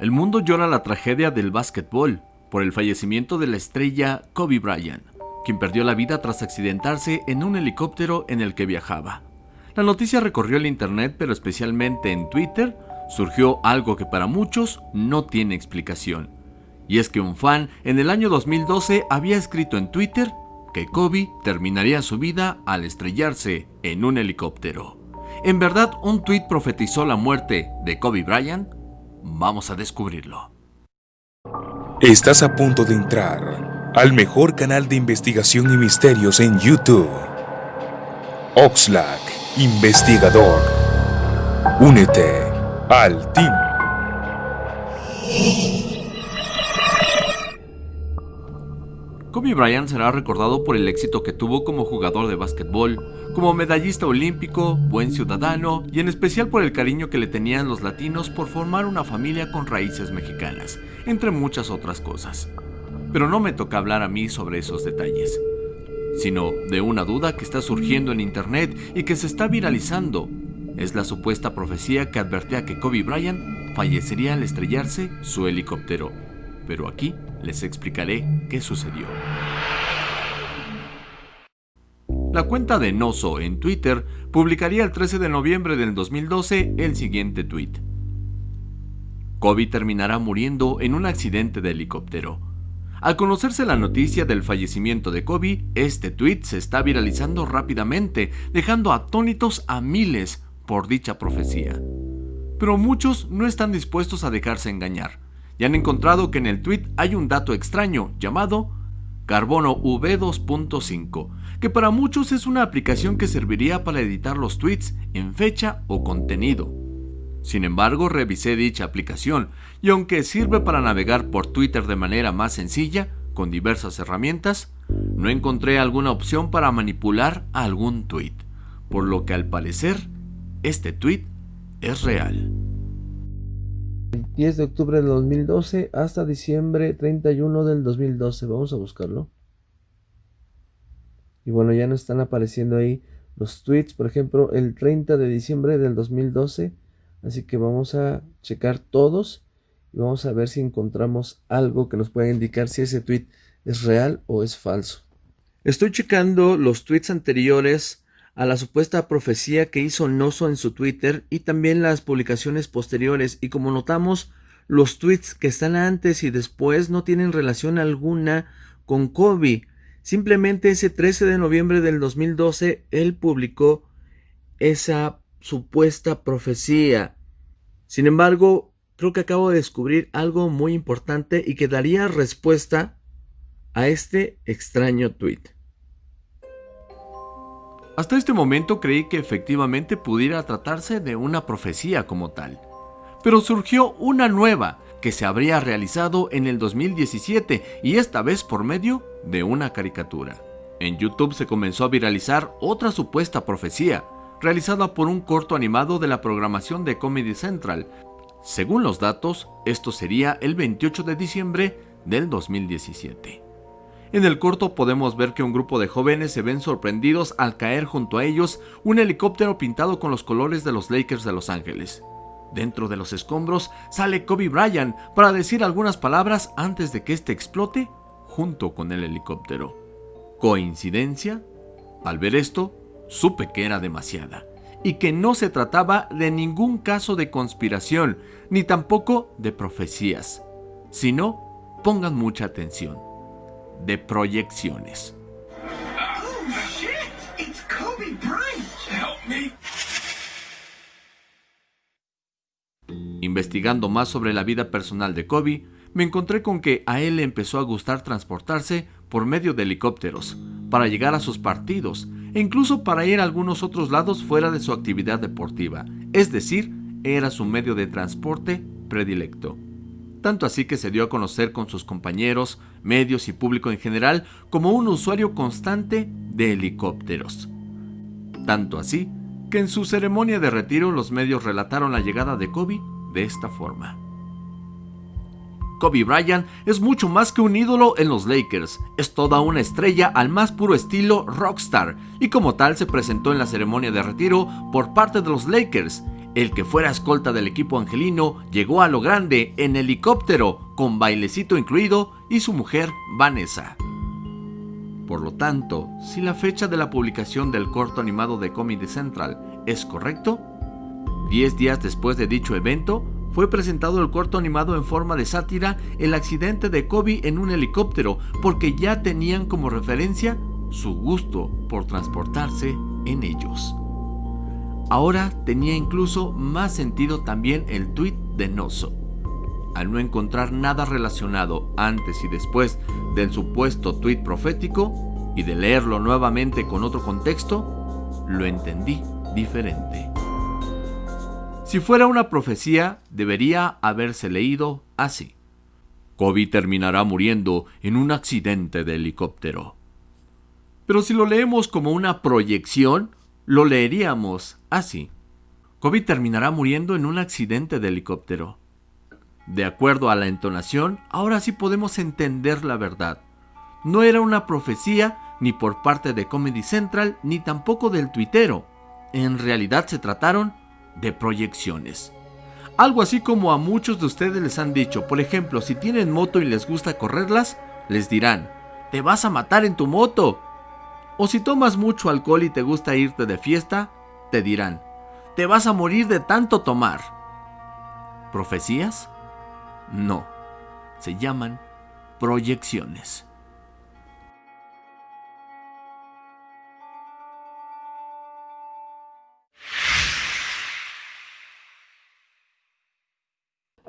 El mundo llora la tragedia del básquetbol por el fallecimiento de la estrella Kobe Bryant, quien perdió la vida tras accidentarse en un helicóptero en el que viajaba. La noticia recorrió el internet, pero especialmente en Twitter surgió algo que para muchos no tiene explicación. Y es que un fan en el año 2012 había escrito en Twitter que Kobe terminaría su vida al estrellarse en un helicóptero. ¿En verdad un tweet profetizó la muerte de Kobe Bryant? Vamos a descubrirlo. Estás a punto de entrar al mejor canal de investigación y misterios en YouTube. Oxlack, investigador. Únete al team. Kobe Bryant será recordado por el éxito que tuvo como jugador de básquetbol, como medallista olímpico, buen ciudadano y en especial por el cariño que le tenían los latinos por formar una familia con raíces mexicanas, entre muchas otras cosas. Pero no me toca hablar a mí sobre esos detalles, sino de una duda que está surgiendo en internet y que se está viralizando. Es la supuesta profecía que advertía que Kobe Bryant fallecería al estrellarse su helicóptero. Pero aquí les explicaré qué sucedió. La cuenta de Noso en Twitter publicaría el 13 de noviembre del 2012 el siguiente tweet. Kobe terminará muriendo en un accidente de helicóptero. Al conocerse la noticia del fallecimiento de Kobe, este tweet se está viralizando rápidamente, dejando atónitos a miles por dicha profecía. Pero muchos no están dispuestos a dejarse engañar y han encontrado que en el tweet hay un dato extraño llamado Carbono V2.5, que para muchos es una aplicación que serviría para editar los tweets en fecha o contenido. Sin embargo, revisé dicha aplicación y aunque sirve para navegar por Twitter de manera más sencilla, con diversas herramientas, no encontré alguna opción para manipular algún tweet, por lo que al parecer, este tweet es real. 10 de octubre del 2012 hasta diciembre 31 del 2012. Vamos a buscarlo. Y bueno, ya nos están apareciendo ahí los tweets, por ejemplo, el 30 de diciembre del 2012. Así que vamos a checar todos y vamos a ver si encontramos algo que nos pueda indicar si ese tweet es real o es falso. Estoy checando los tweets anteriores a la supuesta profecía que hizo Noso en su Twitter y también las publicaciones posteriores y como notamos los tweets que están antes y después no tienen relación alguna con Kobe. Simplemente ese 13 de noviembre del 2012 él publicó esa supuesta profecía. Sin embargo, creo que acabo de descubrir algo muy importante y que daría respuesta a este extraño tweet. Hasta este momento creí que efectivamente pudiera tratarse de una profecía como tal. Pero surgió una nueva que se habría realizado en el 2017 y esta vez por medio de una caricatura. En YouTube se comenzó a viralizar otra supuesta profecía, realizada por un corto animado de la programación de Comedy Central. Según los datos, esto sería el 28 de diciembre del 2017. En el corto podemos ver que un grupo de jóvenes se ven sorprendidos al caer junto a ellos un helicóptero pintado con los colores de los Lakers de Los Ángeles. Dentro de los escombros sale Kobe Bryant para decir algunas palabras antes de que éste explote junto con el helicóptero. ¿Coincidencia? Al ver esto, supe que era demasiada y que no se trataba de ningún caso de conspiración ni tampoco de profecías, sino, pongan mucha atención, de proyecciones. Investigando más sobre la vida personal de Kobe, me encontré con que a él le empezó a gustar transportarse por medio de helicópteros para llegar a sus partidos e incluso para ir a algunos otros lados fuera de su actividad deportiva, es decir, era su medio de transporte predilecto tanto así que se dio a conocer con sus compañeros, medios y público en general como un usuario constante de helicópteros. Tanto así que en su ceremonia de retiro los medios relataron la llegada de Kobe de esta forma. Kobe Bryant es mucho más que un ídolo en los Lakers, es toda una estrella al más puro estilo rockstar y como tal se presentó en la ceremonia de retiro por parte de los Lakers El que fuera escolta del equipo angelino llegó a lo grande en helicóptero, con bailecito incluido, y su mujer Vanessa. Por lo tanto, si la fecha de la publicación del corto animado de Comedy Central es correcto, 10 días después de dicho evento, fue presentado el corto animado en forma de sátira el accidente de Kobe en un helicóptero porque ya tenían como referencia su gusto por transportarse en ellos. Ahora tenía incluso más sentido también el tweet de Noso. Al no encontrar nada relacionado antes y después del supuesto tweet profético y de leerlo nuevamente con otro contexto, lo entendí diferente. Si fuera una profecía, debería haberse leído así. Kobe terminará muriendo en un accidente de helicóptero. Pero si lo leemos como una proyección, lo leeríamos así. Kobe terminará muriendo en un accidente de helicóptero. De acuerdo a la entonación, ahora sí podemos entender la verdad. No era una profecía ni por parte de Comedy Central ni tampoco del tuitero. En realidad se trataron de proyecciones. Algo así como a muchos de ustedes les han dicho, por ejemplo, si tienen moto y les gusta correrlas, les dirán, te vas a matar en tu moto. O si tomas mucho alcohol y te gusta irte de fiesta, te dirán, te vas a morir de tanto tomar. ¿Profecías? No, se llaman proyecciones.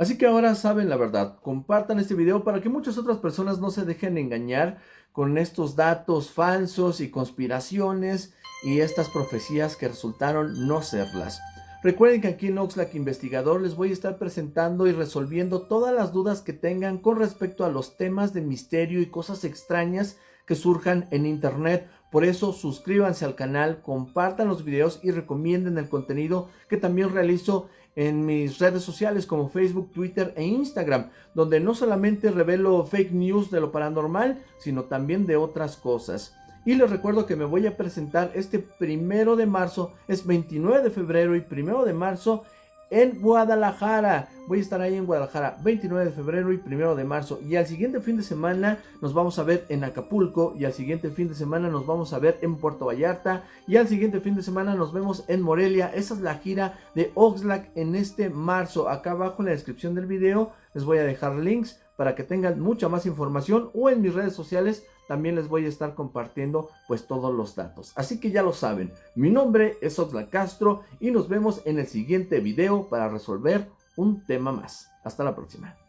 Así que ahora saben la verdad, compartan este video para que muchas otras personas no se dejen engañar con estos datos falsos y conspiraciones y estas profecías que resultaron no serlas. Recuerden que aquí en Oxlack Investigador les voy a estar presentando y resolviendo todas las dudas que tengan con respecto a los temas de misterio y cosas extrañas que surjan en internet. Por eso suscríbanse al canal, compartan los videos y recomienden el contenido que también realizo en mis redes sociales como Facebook, Twitter e Instagram, donde no solamente revelo fake news de lo paranormal, sino también de otras cosas. Y les recuerdo que me voy a presentar este primero de marzo, es 29 de febrero y primero de marzo en Guadalajara. Voy a estar ahí en Guadalajara 29 de febrero y 1 de marzo. Y al siguiente fin de semana nos vamos a ver en Acapulco. Y al siguiente fin de semana nos vamos a ver en Puerto Vallarta. Y al siguiente fin de semana nos vemos en Morelia. Esa es la gira de Oxlack en este marzo. Acá abajo en la descripción del video les voy a dejar links para que tengan mucha más información. O en mis redes sociales también les voy a estar compartiendo pues todos los datos. Así que ya lo saben, mi nombre es Oxlack Castro y nos vemos en el siguiente video para resolver un tema más. Hasta la próxima.